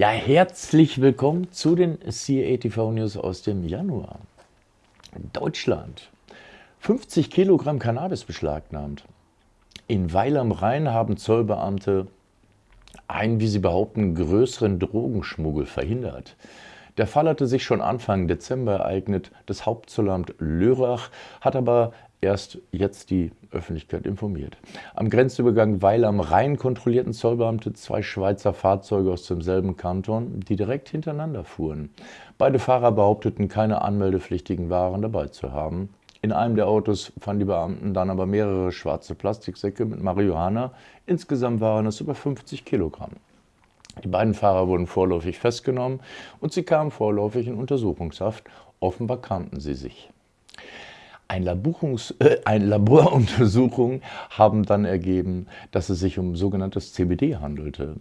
Ja, herzlich willkommen zu den CATV News aus dem Januar. Deutschland. 50 Kilogramm Cannabis beschlagnahmt. In Weil am Rhein haben Zollbeamte einen, wie sie behaupten, größeren Drogenschmuggel verhindert. Der Fall hatte sich schon Anfang Dezember ereignet. Das Hauptzollamt Lörrach hat aber erst jetzt die Öffentlichkeit informiert. Am Grenzübergang Weil am Rhein kontrollierten Zollbeamte zwei Schweizer Fahrzeuge aus demselben Kanton, die direkt hintereinander fuhren. Beide Fahrer behaupteten, keine anmeldepflichtigen Waren dabei zu haben. In einem der Autos fanden die Beamten dann aber mehrere schwarze Plastiksäcke mit Marihuana. Insgesamt waren es über 50 Kilogramm. Die beiden Fahrer wurden vorläufig festgenommen und sie kamen vorläufig in Untersuchungshaft. Offenbar kannten sie sich. Ein, äh, ein Laboruntersuchung haben dann ergeben, dass es sich um sogenanntes CBD handelte.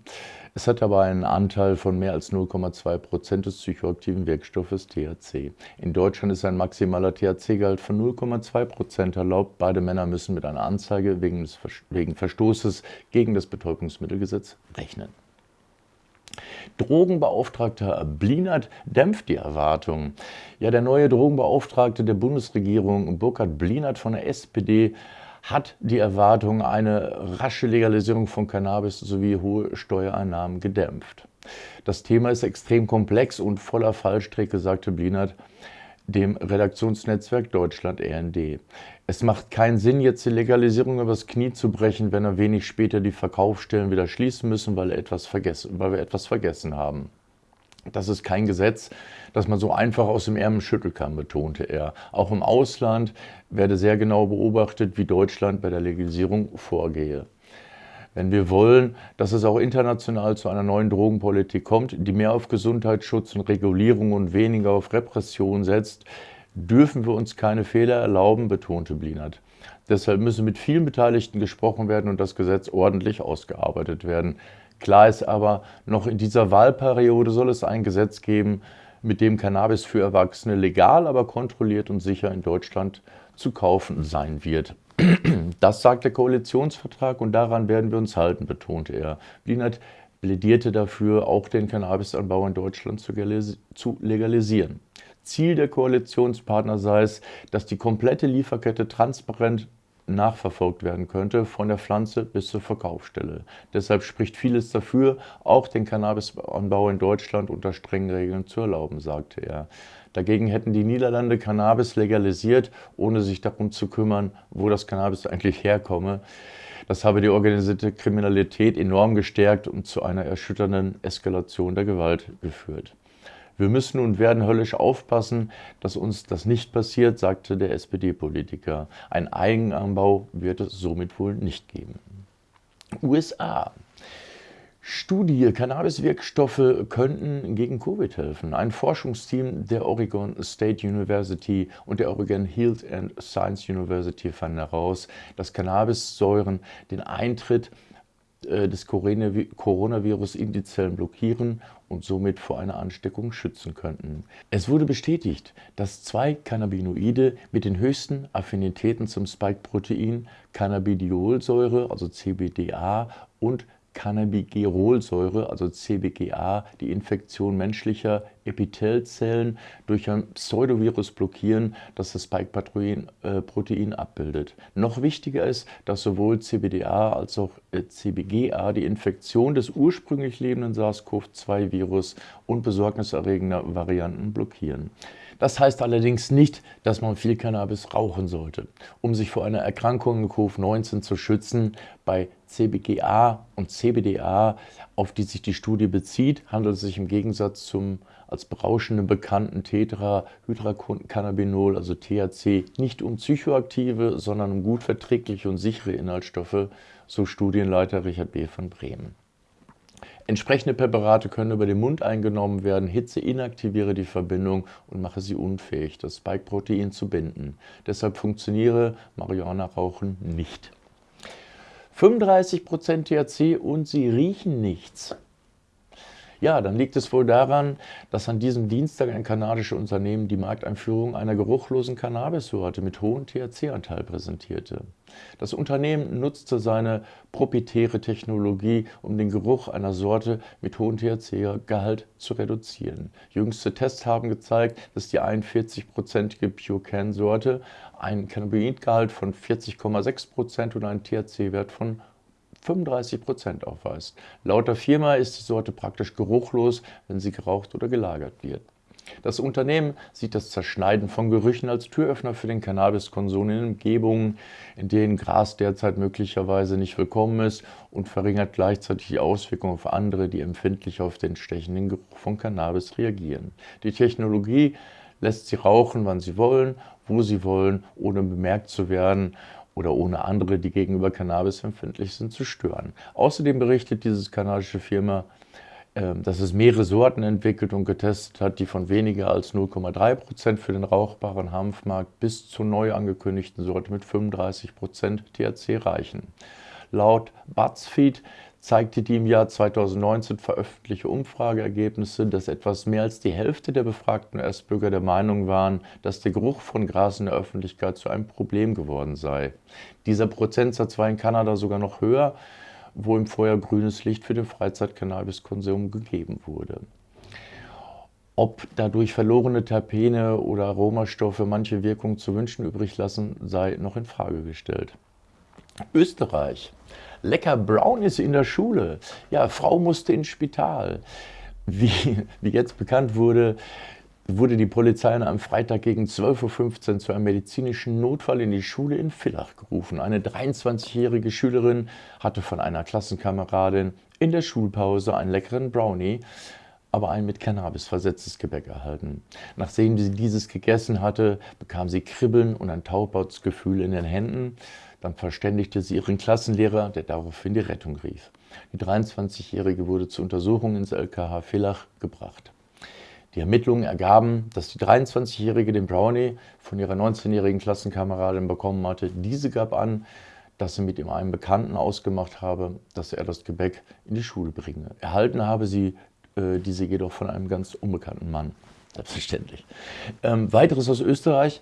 Es hat aber einen Anteil von mehr als 0,2 Prozent des psychoaktiven Wirkstoffes THC. In Deutschland ist ein maximaler THC-Gehalt von 0,2 Prozent erlaubt. Beide Männer müssen mit einer Anzeige wegen, des, wegen Verstoßes gegen das Betäubungsmittelgesetz rechnen. Drogenbeauftragter Blinert dämpft die Erwartungen. Ja, der neue Drogenbeauftragte der Bundesregierung, Burkhard Blinert von der SPD, hat die Erwartung, eine rasche Legalisierung von Cannabis sowie hohe Steuereinnahmen gedämpft. Das Thema ist extrem komplex und voller Fallstricke, sagte Blinert dem Redaktionsnetzwerk Deutschland RND. Es macht keinen Sinn, jetzt die Legalisierung übers Knie zu brechen, wenn wir wenig später die Verkaufsstellen wieder schließen müssen, weil, etwas weil wir etwas vergessen haben. Das ist kein Gesetz, das man so einfach aus dem Ärmel schütteln kann, betonte er. Auch im Ausland werde sehr genau beobachtet, wie Deutschland bei der Legalisierung vorgehe. Wenn wir wollen, dass es auch international zu einer neuen Drogenpolitik kommt, die mehr auf Gesundheitsschutz und Regulierung und weniger auf Repression setzt, dürfen wir uns keine Fehler erlauben, betonte Blinert. Deshalb müsse mit vielen Beteiligten gesprochen werden und das Gesetz ordentlich ausgearbeitet werden. Klar ist aber, noch in dieser Wahlperiode soll es ein Gesetz geben, mit dem Cannabis für Erwachsene legal, aber kontrolliert und sicher in Deutschland zu kaufen sein wird. Das sagt der Koalitionsvertrag und daran werden wir uns halten, betonte er. Blinert plädierte dafür, auch den Cannabisanbau in Deutschland zu legalisieren. Ziel der Koalitionspartner sei es, dass die komplette Lieferkette transparent nachverfolgt werden könnte, von der Pflanze bis zur Verkaufsstelle. Deshalb spricht vieles dafür, auch den Cannabisanbau in Deutschland unter strengen Regeln zu erlauben, sagte er. Dagegen hätten die Niederlande Cannabis legalisiert, ohne sich darum zu kümmern, wo das Cannabis eigentlich herkomme. Das habe die organisierte Kriminalität enorm gestärkt und zu einer erschütternden Eskalation der Gewalt geführt. Wir müssen und werden höllisch aufpassen, dass uns das nicht passiert, sagte der SPD-Politiker. Ein Eigenanbau wird es somit wohl nicht geben. USA. Studie, Cannabis-Wirkstoffe könnten gegen Covid helfen. Ein Forschungsteam der Oregon State University und der Oregon Health and Science University fanden heraus, dass Cannabissäuren den Eintritt äh, des Coronavirus in die Zellen blockieren und somit vor einer Ansteckung schützen könnten. Es wurde bestätigt, dass zwei Cannabinoide mit den höchsten Affinitäten zum Spike-Protein Cannabidiolsäure, also CBDA, und Cannabigerolsäure, also CBGA, die Infektion menschlicher Epithelzellen durch ein Pseudovirus blockieren, das das Spike-Protein äh, abbildet. Noch wichtiger ist, dass sowohl CBDA als auch äh, CBGA die Infektion des ursprünglich lebenden SARS-CoV-2-Virus und besorgniserregender Varianten blockieren. Das heißt allerdings nicht, dass man viel Cannabis rauchen sollte. Um sich vor einer Erkrankung in Covid-19 zu schützen, bei CBGA und CBDA, auf die sich die Studie bezieht, handelt es sich im Gegensatz zum als berauschenden bekannten Tetrahydrocannabinol, also THC, nicht um psychoaktive, sondern um gut verträgliche und sichere Inhaltsstoffe, so Studienleiter Richard B. von Bremen. Entsprechende Präparate können über den Mund eingenommen werden. Hitze inaktiviere die Verbindung und mache sie unfähig, das Spike-Protein zu binden. Deshalb funktioniere Marihuana-Rauchen nicht. 35% THC und sie riechen nichts. Ja, dann liegt es wohl daran, dass an diesem Dienstag ein kanadisches Unternehmen die Markteinführung einer geruchlosen Cannabissorte mit hohem THC-Anteil präsentierte. Das Unternehmen nutzte seine proprietäre Technologie, um den Geruch einer Sorte mit hohem THC-Gehalt zu reduzieren. Jüngste Tests haben gezeigt, dass die 41-prozentige Purecan-Sorte einen Cannabinoidgehalt von 40,6% und einen THC-Wert von 35 Prozent aufweist. Laut der Firma ist die Sorte praktisch geruchlos, wenn sie geraucht oder gelagert wird. Das Unternehmen sieht das Zerschneiden von Gerüchen als Türöffner für den Cannabiskonsum in Umgebungen, in denen Gras derzeit möglicherweise nicht willkommen ist und verringert gleichzeitig die Auswirkungen auf andere, die empfindlich auf den stechenden Geruch von Cannabis reagieren. Die Technologie lässt sie rauchen, wann sie wollen, wo sie wollen, ohne bemerkt zu werden oder ohne andere, die gegenüber Cannabis empfindlich sind, zu stören. Außerdem berichtet diese kanadische Firma, ähm, dass es mehrere Sorten entwickelt und getestet hat, die von weniger als 0,3 Prozent für den rauchbaren Hanfmarkt bis zur neu angekündigten Sorte mit 35 Prozent THC reichen. Laut BuzzFeed zeigte die im Jahr 2019 veröffentlichte Umfrageergebnisse, dass etwas mehr als die Hälfte der befragten US-Bürger der Meinung waren, dass der Geruch von Gras in der Öffentlichkeit zu einem Problem geworden sei. Dieser Prozentsatz war in Kanada sogar noch höher, wo im Vorjahr grünes Licht für den Freizeit-Cannabiskonsum gegeben wurde. Ob dadurch verlorene Terpene oder Aromastoffe manche Wirkung zu wünschen übrig lassen, sei noch in Frage gestellt. Österreich. Lecker Brownies in der Schule. Ja, Frau musste ins Spital. Wie, wie jetzt bekannt wurde, wurde die Polizei am Freitag gegen 12.15 Uhr zu einem medizinischen Notfall in die Schule in Villach gerufen. Eine 23-jährige Schülerin hatte von einer Klassenkameradin in der Schulpause einen leckeren Brownie, aber ein mit Cannabis versetztes Gebäck erhalten. Nachdem sie dieses gegessen hatte, bekam sie Kribbeln und ein Taubheitsgefühl in den Händen. Dann verständigte sie ihren Klassenlehrer, der daraufhin die Rettung rief. Die 23-Jährige wurde zur Untersuchung ins LKH Villach gebracht. Die Ermittlungen ergaben, dass die 23-Jährige den Brownie von ihrer 19-jährigen Klassenkameradin bekommen hatte. Diese gab an, dass sie mit ihm einen Bekannten ausgemacht habe, dass er das Gebäck in die Schule bringe. Erhalten habe sie äh, diese jedoch von einem ganz unbekannten Mann. Selbstverständlich. Ähm, weiteres aus Österreich.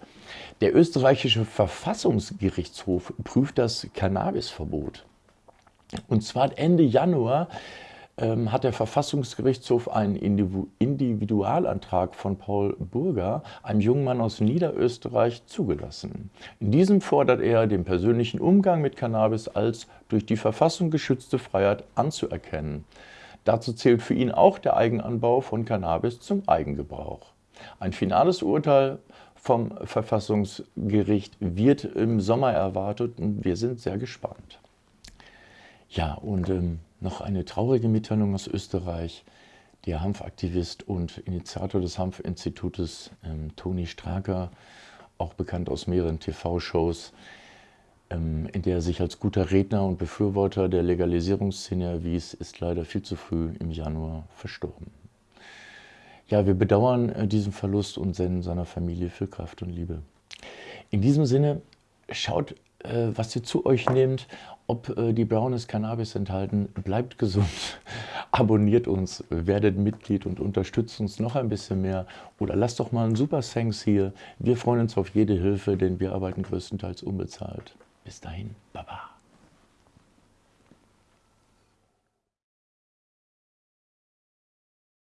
Der österreichische Verfassungsgerichtshof prüft das Cannabisverbot. Und zwar Ende Januar ähm, hat der Verfassungsgerichtshof einen Individualantrag von Paul Burger, einem jungen Mann aus Niederösterreich, zugelassen. In diesem fordert er, den persönlichen Umgang mit Cannabis als durch die Verfassung geschützte Freiheit anzuerkennen. Dazu zählt für ihn auch der Eigenanbau von Cannabis zum Eigengebrauch. Ein finales Urteil vom Verfassungsgericht wird im Sommer erwartet und wir sind sehr gespannt. Ja, und ähm, noch eine traurige Mitteilung aus Österreich. Der Hanfaktivist und Initiator des Hanfinstitutes ähm, Toni Straker, auch bekannt aus mehreren TV-Shows, in der er sich als guter Redner und Befürworter der Legalisierungsszene erwies, ist leider viel zu früh im Januar verstorben. Ja, wir bedauern äh, diesen Verlust und senden seiner Familie viel Kraft und Liebe. In diesem Sinne, schaut, äh, was ihr zu euch nehmt, ob äh, die Brownies Cannabis enthalten. Bleibt gesund, abonniert uns, werdet Mitglied und unterstützt uns noch ein bisschen mehr. Oder lasst doch mal einen Super Thanks hier. Wir freuen uns auf jede Hilfe, denn wir arbeiten größtenteils unbezahlt. Bis dahin, Baba.